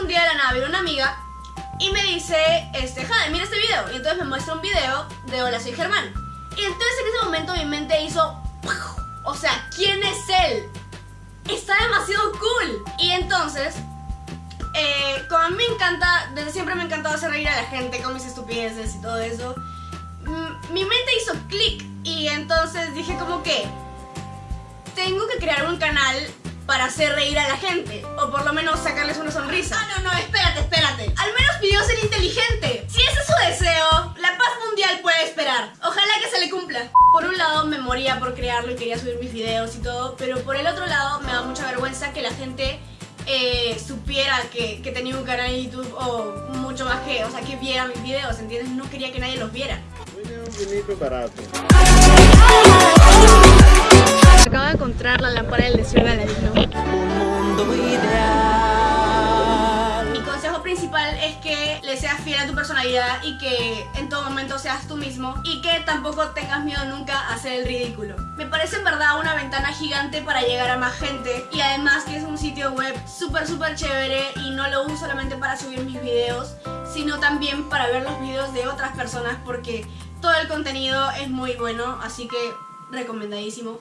Un día de la nave, una amiga y me dice, este, Jade, mira este video. Y entonces me muestra un video de Hola, soy Germán. Y entonces en ese momento mi mente hizo, o sea, ¿quién es él? Está demasiado cool. Y entonces, eh, como a mí me encanta, desde siempre me ha hacer reír a la gente con mis estupideces y todo eso, mm, mi mente hizo clic y entonces dije como que tengo que crear un canal para hacer reír a la gente o por lo menos sacarles una sonrisa. Ah, no, no, espérate, espérate. Al menos pidió ser inteligente. Si ese es su deseo, la paz mundial puede esperar. Ojalá que se le cumpla. Por un lado me moría por crearlo y quería subir mis videos y todo, pero por el otro lado me da mucha vergüenza que la gente eh, supiera que, que tenía un canal en YouTube o mucho más que, o sea, que viera mis videos, ¿entiendes? No quería que nadie los viera. Un vinito barato. Acabo de encontrar la lámpara del deseo de Aladino. Mi consejo principal es que le seas fiel a tu personalidad y que en todo momento seas tú mismo y que tampoco tengas miedo nunca a hacer el ridículo. Me parece en verdad una ventana gigante para llegar a más gente y además que es un sitio web súper súper chévere y no lo uso solamente para subir mis videos sino también para ver los videos de otras personas porque todo el contenido es muy bueno así que recomendadísimo.